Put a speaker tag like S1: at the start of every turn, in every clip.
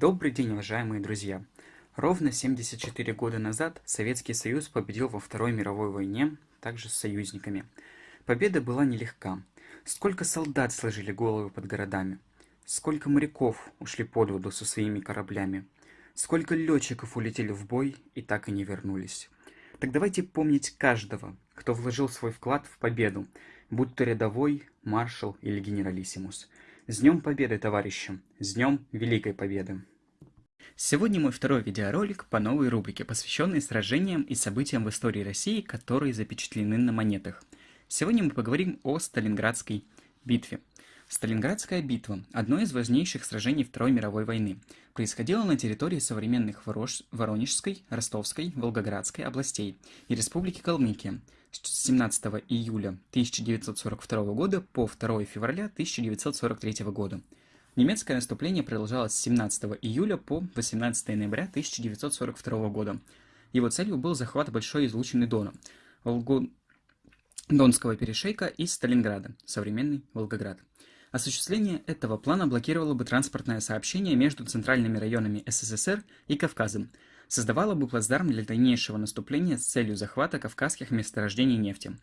S1: Добрый день, уважаемые друзья! Ровно 74 года назад Советский Союз победил во Второй мировой войне, также с союзниками. Победа была нелегка. Сколько солдат сложили головы под городами, сколько моряков ушли под воду со своими кораблями, сколько летчиков улетели в бой и так и не вернулись. Так давайте помнить каждого, кто вложил свой вклад в победу, будь то рядовой, маршал или генералиссимус. С Днем Победы, товарищи! С Днем Великой Победы! Сегодня мой второй видеоролик по новой рубрике, посвященной сражениям и событиям в истории России, которые запечатлены на монетах. Сегодня мы поговорим о Сталинградской битве. Сталинградская битва – одно из важнейших сражений Второй мировой войны. Происходила на территории современных Ворож... Воронежской, Ростовской, Волгоградской областей и Республики Калмыкия – с 17 июля 1942 года по 2 февраля 1943 года. Немецкое наступление продолжалось с 17 июля по 18 ноября 1942 года. Его целью был захват большой излучины Дона, Волгу... Донского перешейка и Сталинграда, современный Волгоград. Осуществление этого плана блокировало бы транспортное сообщение между центральными районами СССР и Кавказом, создавало бы плацдарм для дальнейшего наступления с целью захвата кавказских месторождений нефти.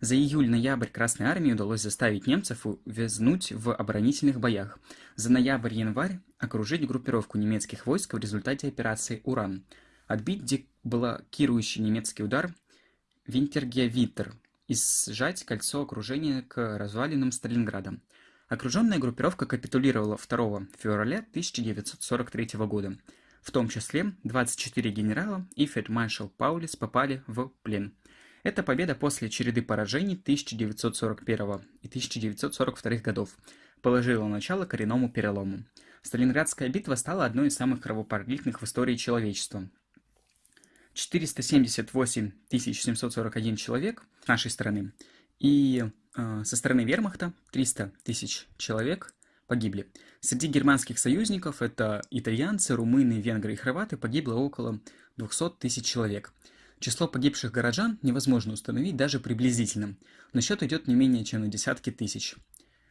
S1: За июль-ноябрь Красной Армии удалось заставить немцев увязнуть в оборонительных боях. За ноябрь-январь окружить группировку немецких войск в результате операции «Уран». Отбить деблокирующий немецкий удар Винтергевитер и сжать кольцо окружения к развалинам Сталинграда. Окруженная группировка капитулировала 2 февраля 1943 года. В том числе 24 генерала и фельдмаршал Паулис попали в плен. Эта победа после череды поражений 1941 и 1942 годов положила начало коренному перелому. Сталинградская битва стала одной из самых кровопролитных в истории человечества. 478 741 человек с нашей стороны и э, со стороны вермахта 300 тысяч человек погибли. Среди германских союзников, это итальянцы, румыны, венгры и хорваты, погибло около 200 тысяч человек. Число погибших горожан невозможно установить даже приблизительно, но счет идет не менее чем на десятки тысяч.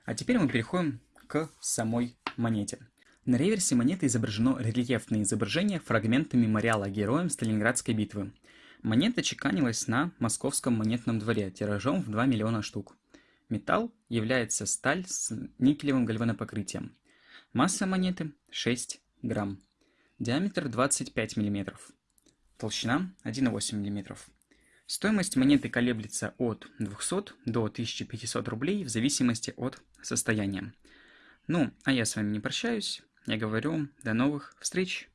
S1: А теперь мы переходим к самой монете. На реверсе монеты изображено рельефное изображение фрагмента мемориала героям Сталинградской битвы. Монета чеканилась на московском монетном дворе тиражом в 2 миллиона штук. Металл является сталь с никелевым гальванопокрытием. Масса монеты 6 грамм. Диаметр 25 мм. Толщина 1,8 мм. Стоимость монеты колеблется от 200 до 1500 рублей в зависимости от состояния. Ну, а я с вами не прощаюсь. Я говорю, до новых встреч!